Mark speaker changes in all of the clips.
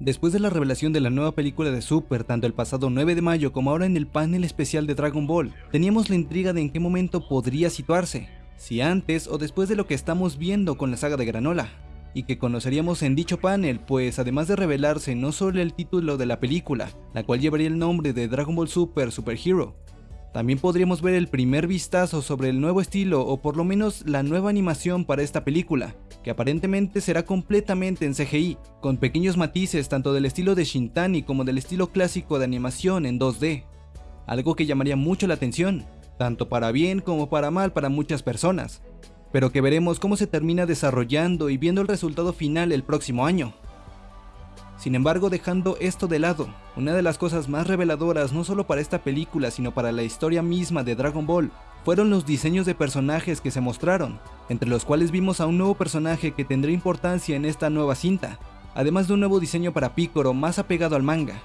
Speaker 1: Después de la revelación de la nueva película de Super, tanto el pasado 9 de mayo como ahora en el panel especial de Dragon Ball, teníamos la intriga de en qué momento podría situarse, si antes o después de lo que estamos viendo con la saga de Granola, y que conoceríamos en dicho panel, pues además de revelarse no solo el título de la película, la cual llevaría el nombre de Dragon Ball Super Super Hero, también podríamos ver el primer vistazo sobre el nuevo estilo o por lo menos la nueva animación para esta película, que aparentemente será completamente en CGI, con pequeños matices tanto del estilo de Shintani como del estilo clásico de animación en 2D. Algo que llamaría mucho la atención, tanto para bien como para mal para muchas personas, pero que veremos cómo se termina desarrollando y viendo el resultado final el próximo año. Sin embargo, dejando esto de lado, una de las cosas más reveladoras no solo para esta película sino para la historia misma de Dragon Ball fueron los diseños de personajes que se mostraron, entre los cuales vimos a un nuevo personaje que tendrá importancia en esta nueva cinta, además de un nuevo diseño para Piccolo más apegado al manga.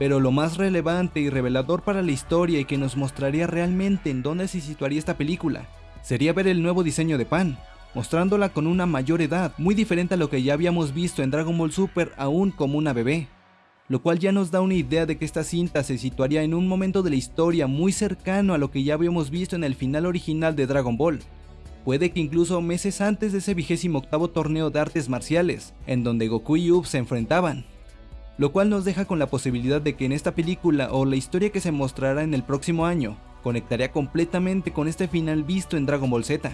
Speaker 1: Pero lo más relevante y revelador para la historia y que nos mostraría realmente en dónde se situaría esta película, sería ver el nuevo diseño de Pan, mostrándola con una mayor edad, muy diferente a lo que ya habíamos visto en Dragon Ball Super aún como una bebé. Lo cual ya nos da una idea de que esta cinta se situaría en un momento de la historia muy cercano a lo que ya habíamos visto en el final original de Dragon Ball. Puede que incluso meses antes de ese vigésimo octavo torneo de artes marciales, en donde Goku y Up se enfrentaban. Lo cual nos deja con la posibilidad de que en esta película o la historia que se mostrará en el próximo año, conectaría completamente con este final visto en Dragon Ball Z.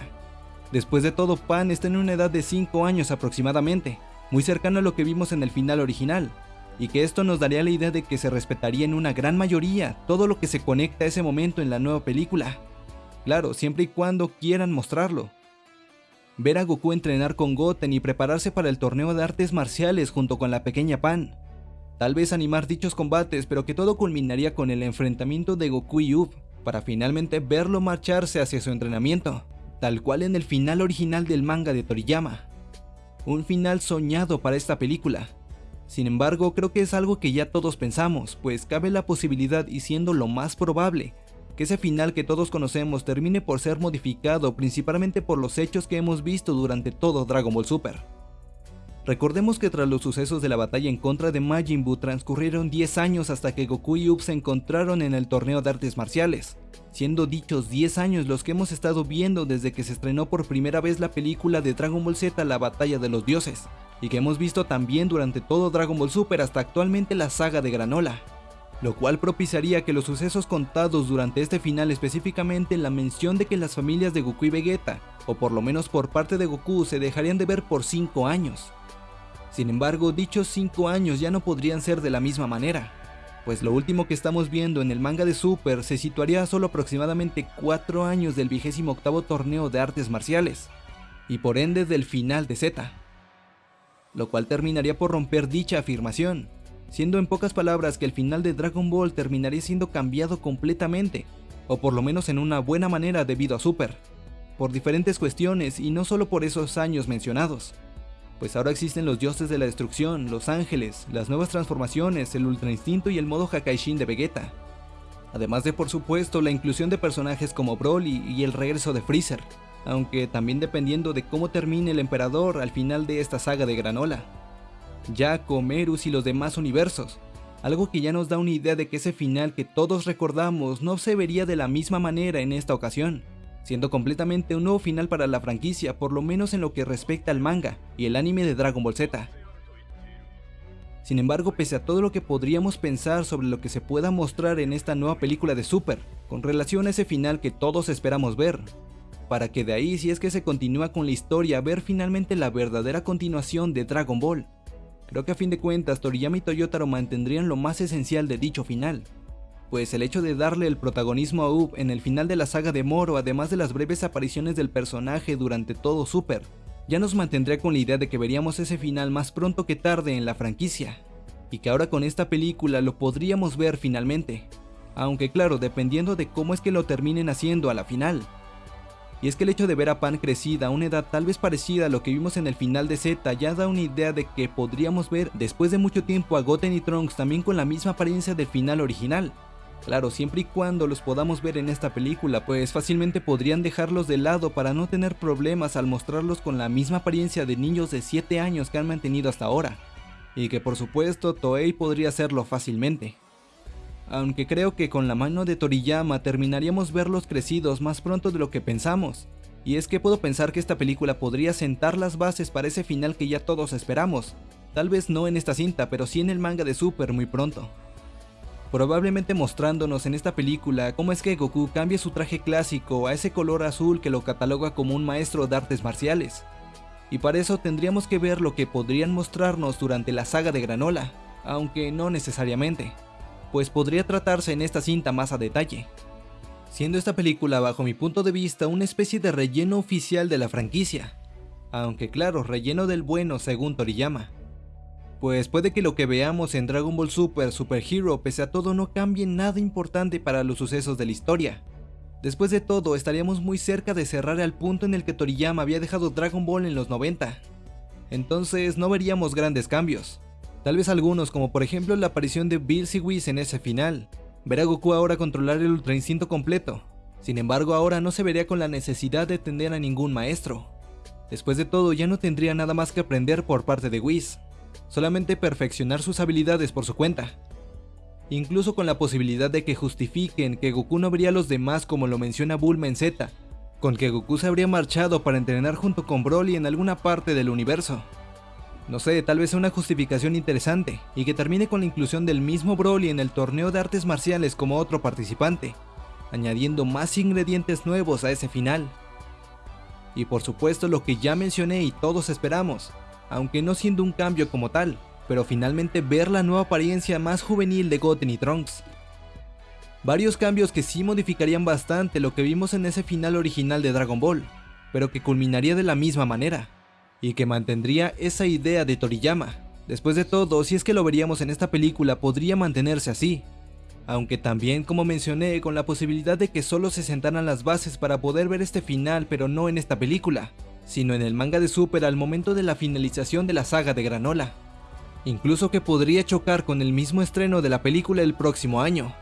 Speaker 1: Después de todo, Pan está en una edad de 5 años aproximadamente, muy cercano a lo que vimos en el final original, y que esto nos daría la idea de que se respetaría en una gran mayoría todo lo que se conecta a ese momento en la nueva película. Claro, siempre y cuando quieran mostrarlo. Ver a Goku entrenar con Goten y prepararse para el torneo de artes marciales junto con la pequeña Pan. Tal vez animar dichos combates, pero que todo culminaría con el enfrentamiento de Goku y Ub, para finalmente verlo marcharse hacia su entrenamiento tal cual en el final original del manga de Toriyama. Un final soñado para esta película. Sin embargo, creo que es algo que ya todos pensamos, pues cabe la posibilidad y siendo lo más probable, que ese final que todos conocemos termine por ser modificado principalmente por los hechos que hemos visto durante todo Dragon Ball Super. Recordemos que tras los sucesos de la batalla en contra de Majin Buu transcurrieron 10 años hasta que Goku y Up se encontraron en el torneo de artes marciales, siendo dichos 10 años los que hemos estado viendo desde que se estrenó por primera vez la película de Dragon Ball Z La Batalla de los Dioses, y que hemos visto también durante todo Dragon Ball Super hasta actualmente la saga de Granola, lo cual propiciaría que los sucesos contados durante este final específicamente la mención de que las familias de Goku y Vegeta, o por lo menos por parte de Goku, se dejarían de ver por 5 años, sin embargo, dichos 5 años ya no podrían ser de la misma manera, pues lo último que estamos viendo en el manga de Super se situaría a solo aproximadamente 4 años del vigésimo octavo torneo de artes marciales, y por ende del final de Z, lo cual terminaría por romper dicha afirmación, siendo en pocas palabras que el final de Dragon Ball terminaría siendo cambiado completamente, o por lo menos en una buena manera debido a Super, por diferentes cuestiones y no solo por esos años mencionados pues ahora existen los dioses de la destrucción, los ángeles, las nuevas transformaciones, el ultra instinto y el modo Hakaishin de Vegeta. Además de por supuesto la inclusión de personajes como Broly y el regreso de Freezer, aunque también dependiendo de cómo termine el emperador al final de esta saga de Granola. Jaco, Merus y los demás universos, algo que ya nos da una idea de que ese final que todos recordamos no se vería de la misma manera en esta ocasión siendo completamente un nuevo final para la franquicia, por lo menos en lo que respecta al manga y el anime de Dragon Ball Z. Sin embargo, pese a todo lo que podríamos pensar sobre lo que se pueda mostrar en esta nueva película de Super, con relación a ese final que todos esperamos ver, para que de ahí, si es que se continúa con la historia, ver finalmente la verdadera continuación de Dragon Ball. Creo que a fin de cuentas Toriyama y Toyotaro mantendrían lo más esencial de dicho final, pues el hecho de darle el protagonismo a Up en el final de la saga de Moro, además de las breves apariciones del personaje durante todo Super, ya nos mantendría con la idea de que veríamos ese final más pronto que tarde en la franquicia, y que ahora con esta película lo podríamos ver finalmente, aunque claro, dependiendo de cómo es que lo terminen haciendo a la final. Y es que el hecho de ver a Pan crecida a una edad tal vez parecida a lo que vimos en el final de Z ya da una idea de que podríamos ver después de mucho tiempo a Goten y Trunks también con la misma apariencia del final original, Claro, siempre y cuando los podamos ver en esta película, pues fácilmente podrían dejarlos de lado para no tener problemas al mostrarlos con la misma apariencia de niños de 7 años que han mantenido hasta ahora. y que por supuesto Toei podría hacerlo fácilmente. Aunque creo que con la mano de Toriyama terminaríamos verlos crecidos más pronto de lo que pensamos, y es que puedo pensar que esta película podría sentar las bases para ese final que ya todos esperamos, tal vez no en esta cinta, pero sí en el manga de Super muy pronto. Probablemente mostrándonos en esta película cómo es que Goku cambia su traje clásico a ese color azul que lo cataloga como un maestro de artes marciales. Y para eso tendríamos que ver lo que podrían mostrarnos durante la saga de Granola, aunque no necesariamente, pues podría tratarse en esta cinta más a detalle siendo esta película bajo mi punto de vista una especie de relleno oficial de la franquicia, aunque claro, relleno del bueno según Toriyama. Pues puede que lo que veamos en Dragon Ball Super Super Hero pese a todo no cambie nada importante para los sucesos de la historia. Después de todo, estaríamos muy cerca de cerrar al punto en el que Toriyama había dejado Dragon Ball en los 90. Entonces no veríamos grandes cambios. Tal vez algunos como por ejemplo la aparición de Bill Whis en ese final, ver a Goku ahora controlar el Ultra Instinto completo. Sin embargo, ahora no se vería con la necesidad de tener a ningún maestro. Después de todo, ya no tendría nada más que aprender por parte de Whis, solamente perfeccionar sus habilidades por su cuenta. Incluso con la posibilidad de que justifiquen que Goku no vería a los demás como lo menciona Bulma en Z, con que Goku se habría marchado para entrenar junto con Broly en alguna parte del universo. No sé, tal vez sea una justificación interesante, y que termine con la inclusión del mismo Broly en el torneo de artes marciales como otro participante, añadiendo más ingredientes nuevos a ese final. Y por supuesto lo que ya mencioné y todos esperamos, aunque no siendo un cambio como tal, pero finalmente ver la nueva apariencia más juvenil de Goten y Trunks. Varios cambios que sí modificarían bastante lo que vimos en ese final original de Dragon Ball, pero que culminaría de la misma manera y que mantendría esa idea de Toriyama. Después de todo, si es que lo veríamos en esta película, podría mantenerse así. Aunque también, como mencioné, con la posibilidad de que solo se sentaran las bases para poder ver este final, pero no en esta película, sino en el manga de Super al momento de la finalización de la saga de Granola. Incluso que podría chocar con el mismo estreno de la película el próximo año,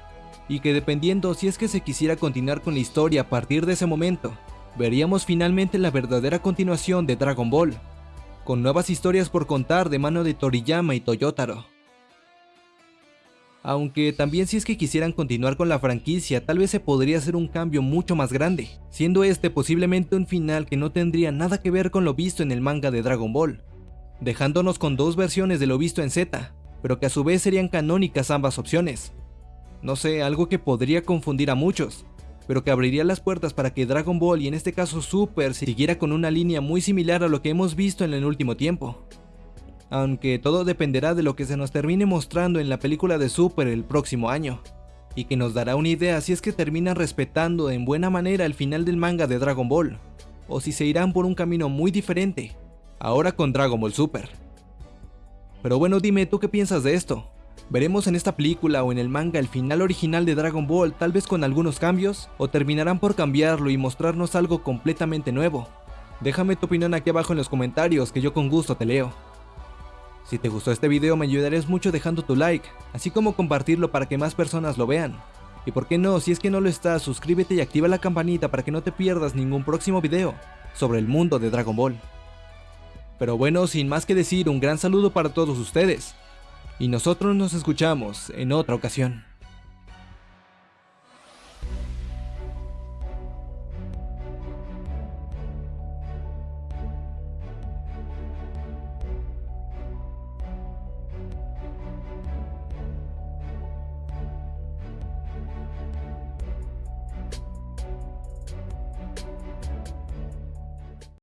Speaker 1: y que dependiendo si es que se quisiera continuar con la historia a partir de ese momento, veríamos finalmente la verdadera continuación de Dragon Ball, con nuevas historias por contar de mano de Toriyama y Toyotaro. Aunque también si es que quisieran continuar con la franquicia, tal vez se podría hacer un cambio mucho más grande, siendo este posiblemente un final que no tendría nada que ver con lo visto en el manga de Dragon Ball, dejándonos con dos versiones de lo visto en Z, pero que a su vez serían canónicas ambas opciones. No sé, algo que podría confundir a muchos, pero que abriría las puertas para que Dragon Ball y en este caso Super siguiera con una línea muy similar a lo que hemos visto en el último tiempo. Aunque todo dependerá de lo que se nos termine mostrando en la película de Super el próximo año, y que nos dará una idea si es que terminan respetando en buena manera el final del manga de Dragon Ball, o si se irán por un camino muy diferente, ahora con Dragon Ball Super. Pero bueno, dime, ¿tú qué piensas de esto? ¿Veremos en esta película o en el manga el final original de Dragon Ball tal vez con algunos cambios? ¿O terminarán por cambiarlo y mostrarnos algo completamente nuevo? Déjame tu opinión aquí abajo en los comentarios que yo con gusto te leo. Si te gustó este video me ayudarías mucho dejando tu like, así como compartirlo para que más personas lo vean. Y por qué no, si es que no lo estás, suscríbete y activa la campanita para que no te pierdas ningún próximo video sobre el mundo de Dragon Ball. Pero bueno, sin más que decir, un gran saludo para todos ustedes y nosotros nos escuchamos en otra ocasión.